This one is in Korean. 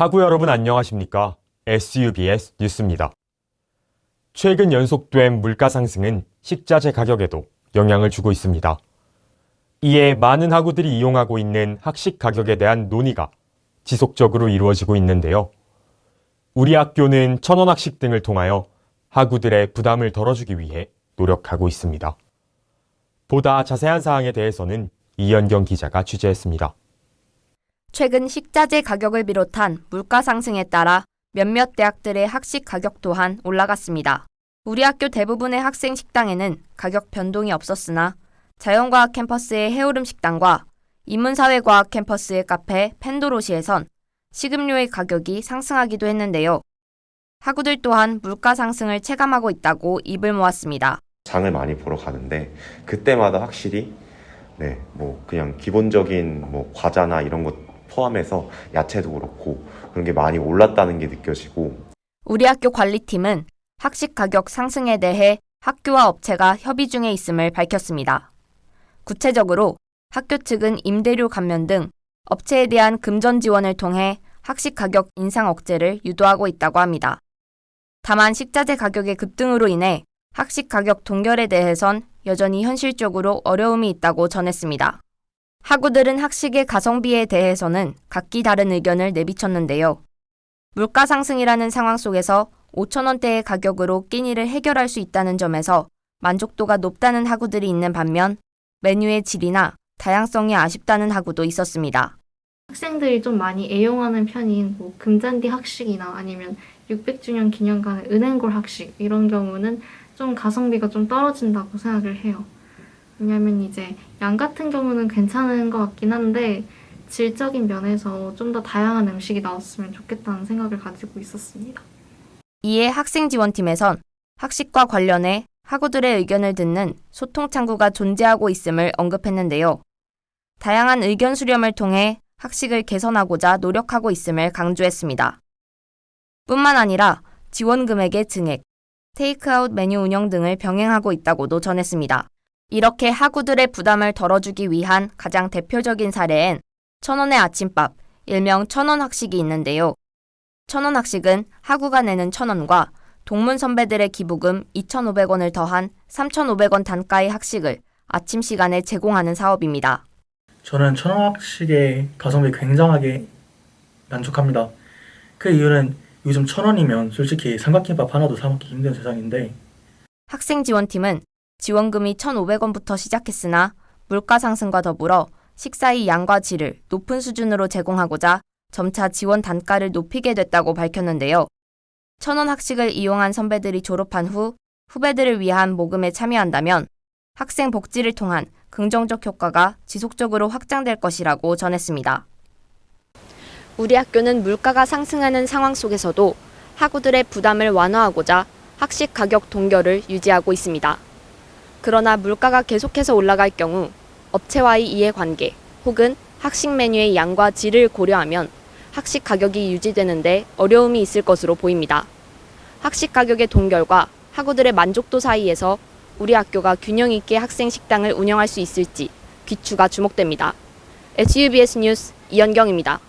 하구 여러분 안녕하십니까? SUBS 뉴스입니다. 최근 연속된 물가 상승은 식자재 가격에도 영향을 주고 있습니다. 이에 많은 학우들이 이용하고 있는 학식 가격에 대한 논의가 지속적으로 이루어지고 있는데요. 우리 학교는 천원 학식 등을 통하여 학우들의 부담을 덜어주기 위해 노력하고 있습니다. 보다 자세한 사항에 대해서는 이연경 기자가 취재했습니다. 최근 식자재 가격을 비롯한 물가 상승에 따라 몇몇 대학들의 학식 가격 또한 올라갔습니다. 우리 학교 대부분의 학생 식당에는 가격 변동이 없었으나 자연과학 캠퍼스의 해오름 식당과 인문사회과학 캠퍼스의 카페 펜도로시에선 식음료의 가격이 상승하기도 했는데요. 학우들 또한 물가 상승을 체감하고 있다고 입을 모았습니다. 장을 많이 보러 가는데 그때마다 확실히 네, 뭐 그냥 기본적인 뭐 과자나 이런 것 포함해서 야채도 그렇고 그런 게 많이 올랐다는 게 느껴지고 우리 학교 관리팀은 학식 가격 상승에 대해 학교와 업체가 협의 중에 있음을 밝혔습니다. 구체적으로 학교 측은 임대료 감면 등 업체에 대한 금전 지원을 통해 학식 가격 인상 억제를 유도하고 있다고 합니다. 다만 식자재 가격의 급등으로 인해 학식 가격 동결에 대해선 여전히 현실적으로 어려움이 있다고 전했습니다. 학우들은 학식의 가성비에 대해서는 각기 다른 의견을 내비쳤는데요. 물가 상승이라는 상황 속에서 5천원대의 가격으로 끼니를 해결할 수 있다는 점에서 만족도가 높다는 학우들이 있는 반면 메뉴의 질이나 다양성이 아쉽다는 학우도 있었습니다. 학생들이 좀 많이 애용하는 편인 뭐 금잔디 학식이나 아니면 600주년 기념관의 은행골 학식 이런 경우는 좀 가성비가 좀 떨어진다고 생각을 해요. 왜냐면 이제 양 같은 경우는 괜찮은 것 같긴 한데 질적인 면에서 좀 더 다양한 음식이 나왔으면 좋겠다는 생각을 가지고 있었습니다. 이에 학생지원팀에선 학식과 관련해 학우들의 의견을 듣는 소통 창구가 존재하고 있음을 언급했는데요. 다양한 의견 수렴을 통해 학식을 개선하고자 노력하고 있음을 강조했습니다. 뿐만 아니라 지원 금액의 증액, 테이크아웃 메뉴 운영 등을 병행하고 있다고도 전했습니다. 이렇게 학우들의 부담을 덜어주기 위한 가장 대표적인 사례엔 천원의 아침밥, 일명 천원 학식이 있는데요. 천원 학식은 학우가 내는 천원과 동문 선배들의 기부금 2,500원을 더한 3,500원 단가의 학식을 아침 시간에 제공하는 사업입니다. 저는 천원 학식의 가성비 굉장하게 만족합니다. 그 이유는 요즘 천원이면 솔직히 삼각김밥 하나도 사 먹기 힘든 세상인데 학생지원팀은 지원금이 1,500원부터 시작했으나 물가 상승과 더불어 식사의 양과 질을 높은 수준으로 제공하고자 점차 지원 단가를 높이게 됐다고 밝혔는데요. 천원 학식을 이용한 선배들이 졸업한 후 후배들을 위한 모금에 참여한다면 학생 복지를 통한 긍정적 효과가 지속적으로 확장될 것이라고 전했습니다. 우리 학교는 물가가 상승하는 상황 속에서도 학우들의 부담을 완화하고자 학식 가격 동결을 유지하고 있습니다. 그러나 물가가 계속해서 올라갈 경우 업체와의 이해관계 혹은 학식 메뉴의 양과 질을 고려하면 학식 가격이 유지되는데 어려움이 있을 것으로 보입니다. 학식 가격의 동결과 학우들의 만족도 사이에서 우리 학교가 균형 있게 학생 식당을 운영할 수 있을지 귀추가 주목됩니다. SUBS 뉴스 이연경입니다.